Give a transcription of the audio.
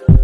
you